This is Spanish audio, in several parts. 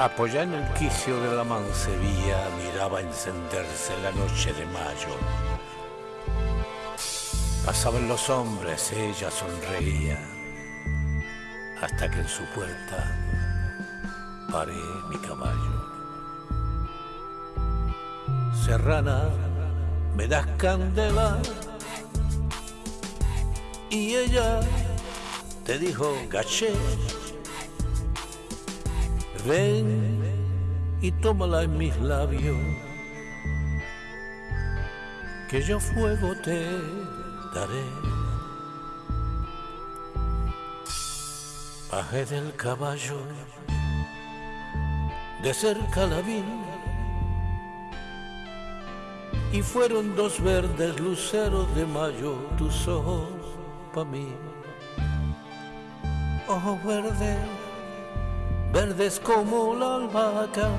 Apoyada en el quicio de la mancebía, miraba encenderse la noche de mayo. Pasaban los hombres, ella sonreía, hasta que en su puerta paré mi caballo. Serrana, me das candela, y ella te dijo, gaché Ven y tómala en mis labios, que yo fuego te daré. Bajé del caballo, de cerca la vi, y fueron dos verdes luceros de mayo tus ojos pa' mí. Ojos verdes verdes como la albahaca,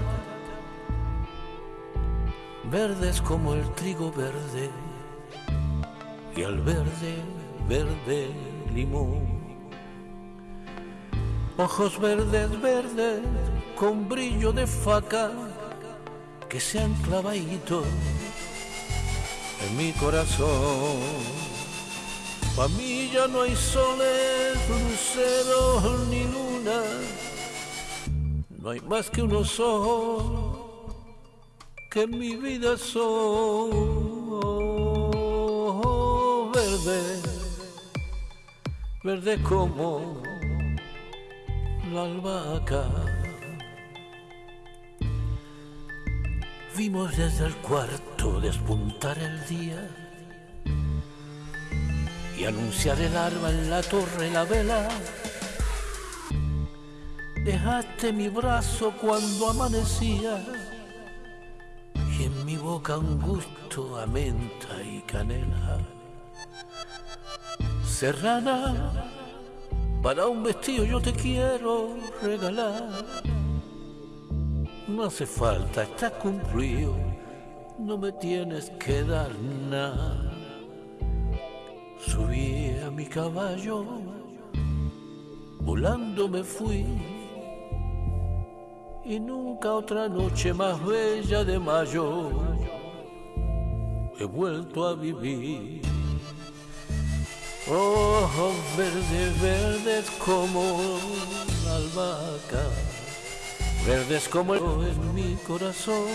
verdes como el trigo verde y al verde, verde limón. Ojos verdes, verdes, con brillo de faca que se han clavadito en mi corazón. Pa' mí ya no hay soles, luceros ni luna no hay más que unos ojos que en mi vida son verdes, verdes como la albahaca. Vimos desde el cuarto despuntar el día y anunciar el arma en la torre la vela Dejaste mi brazo cuando amanecía y en mi boca un gusto a menta y canela. Serrana, para un vestido yo te quiero regalar. No hace falta, está cumplido, no me tienes que dar nada. Subí a mi caballo, volando me fui y nunca otra noche más bella de mayo he vuelto a vivir. Ojos verdes, verdes como la albahaca, verdes como en mi corazón.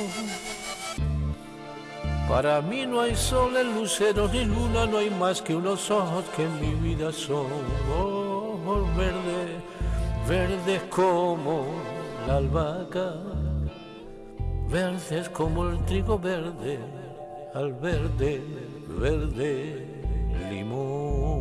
Para mí no hay sol, el lucero ni luna, no hay más que unos ojos que en mi vida son. Ojos verdes, verdes como la albahaca, verdes como el trigo verde, al verde, verde limón.